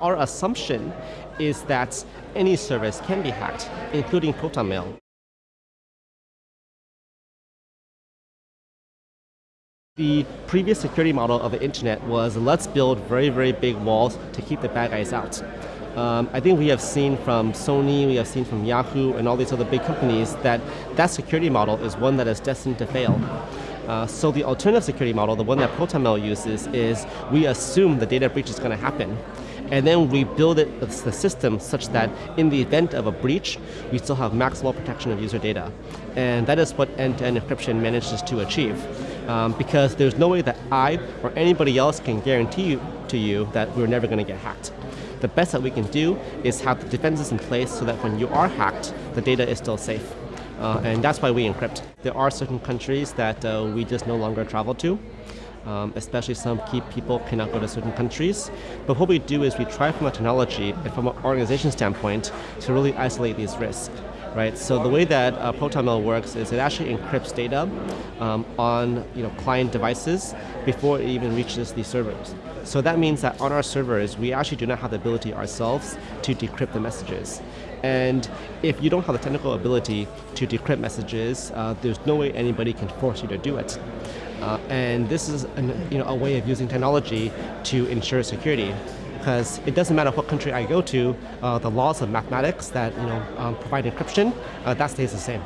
Our assumption is that any service can be hacked, including Proton Mail. The previous security model of the internet was let's build very, very big walls to keep the bad guys out. Um, I think we have seen from Sony, we have seen from Yahoo and all these other big companies that that security model is one that is destined to fail. Uh, so the alternative security model, the one that ProtonMail uses, is we assume the data breach is going to happen. And then we build it, the system such that in the event of a breach, we still have maximal protection of user data. And that is what end-to-end -end encryption manages to achieve. Um, because there's no way that I or anybody else can guarantee you, to you that we're never going to get hacked. The best that we can do is have the defenses in place so that when you are hacked, the data is still safe. Uh, and that's why we encrypt. There are certain countries that uh, we just no longer travel to. Um, especially some key people cannot go to certain countries. But what we do is we try from a technology and from an organization standpoint to really isolate these risks. Right, so the way that uh, ProtonMail works is it actually encrypts data um, on you know, client devices before it even reaches the servers. So that means that on our servers, we actually do not have the ability ourselves to decrypt the messages. And if you don't have the technical ability to decrypt messages, uh, there's no way anybody can force you to do it. Uh, and this is an, you know, a way of using technology to ensure security. Because it doesn't matter what country I go to, uh, the laws of mathematics that you know, um, provide encryption, uh, that stays the same.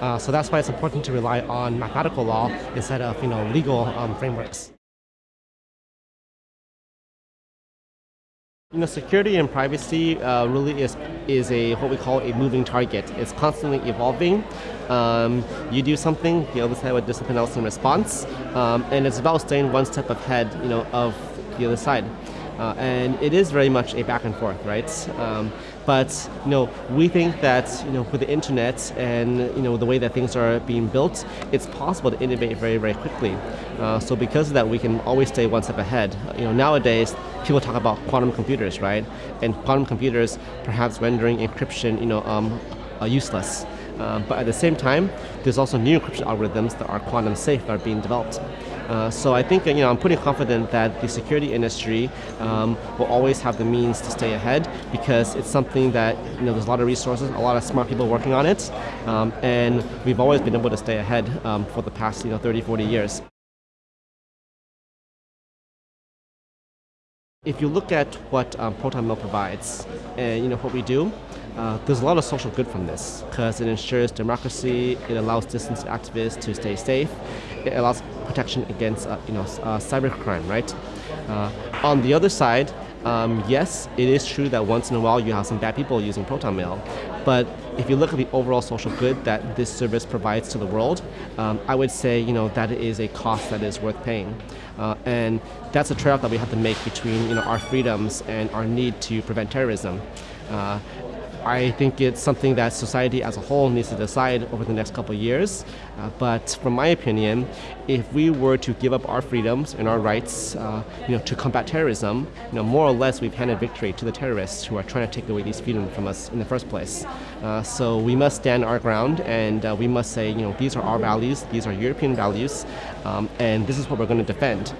Uh, so that's why it's important to rely on mathematical law instead of you know, legal um, frameworks. You know, security and privacy uh, really is is a what we call a moving target. It's constantly evolving. Um, you do something, the other side would do something else in response, um, and it's about staying one step ahead, you know, of the other side. Uh, and it is very much a back and forth, right? Um, but you know, we think that you know, with the internet and you know, the way that things are being built, it's possible to innovate very, very quickly. Uh, so because of that, we can always stay one step ahead. You know, nowadays, people talk about quantum computers, right? And quantum computers perhaps rendering encryption you know, um, useless. Uh, but at the same time, there's also new encryption algorithms that are quantum safe that are being developed. Uh, so I think you know I'm pretty confident that the security industry um, will always have the means to stay ahead because it's something that you know there's a lot of resources, a lot of smart people working on it, um, and we've always been able to stay ahead um, for the past you know 30, 40 years. If you look at what um, provides, and you know what we do, uh, there's a lot of social good from this because it ensures democracy, it allows distance activists to stay safe, it allows protection against uh, you know uh, cybercrime, right? Uh, on the other side, um, yes, it is true that once in a while you have some bad people using Proton Mail, but if you look at the overall social good that this service provides to the world, um, I would say you know that is a cost that is worth paying, uh, and that's a trade-off that we have to make between you know our freedoms and our need to prevent terrorism. Uh, I think it's something that society as a whole needs to decide over the next couple of years. Uh, but from my opinion, if we were to give up our freedoms and our rights uh, you know, to combat terrorism, you know, more or less we've handed victory to the terrorists who are trying to take away these freedoms from us in the first place. Uh, so we must stand our ground and uh, we must say, you know, these are our values, these are European values, um, and this is what we're going to defend.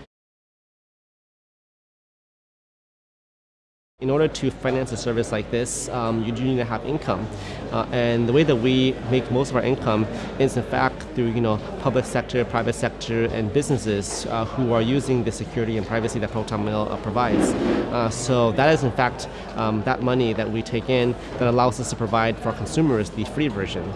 In order to finance a service like this, um, you do need to have income. Uh, and the way that we make most of our income is in fact through you know, public sector, private sector, and businesses uh, who are using the security and privacy that ProtonMail uh, provides. Uh, so that is in fact um, that money that we take in that allows us to provide for our consumers the free version.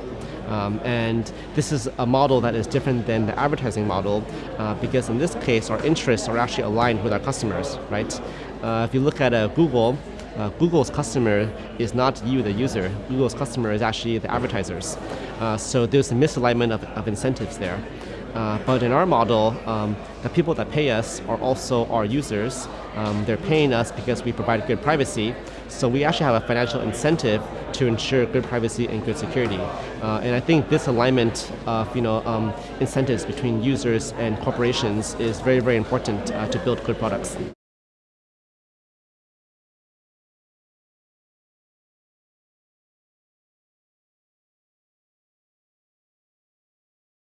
Um, and this is a model that is different than the advertising model uh, because in this case our interests are actually aligned with our customers, right? Uh, if you look at uh, Google, uh, Google's customer is not you, the user. Google's customer is actually the advertisers. Uh, so there's a misalignment of, of incentives there. Uh, but in our model, um, the people that pay us are also our users. Um, they're paying us because we provide good privacy. So we actually have a financial incentive to ensure good privacy and good security. Uh, and I think this alignment of you know, um, incentives between users and corporations is very, very important uh, to build good products.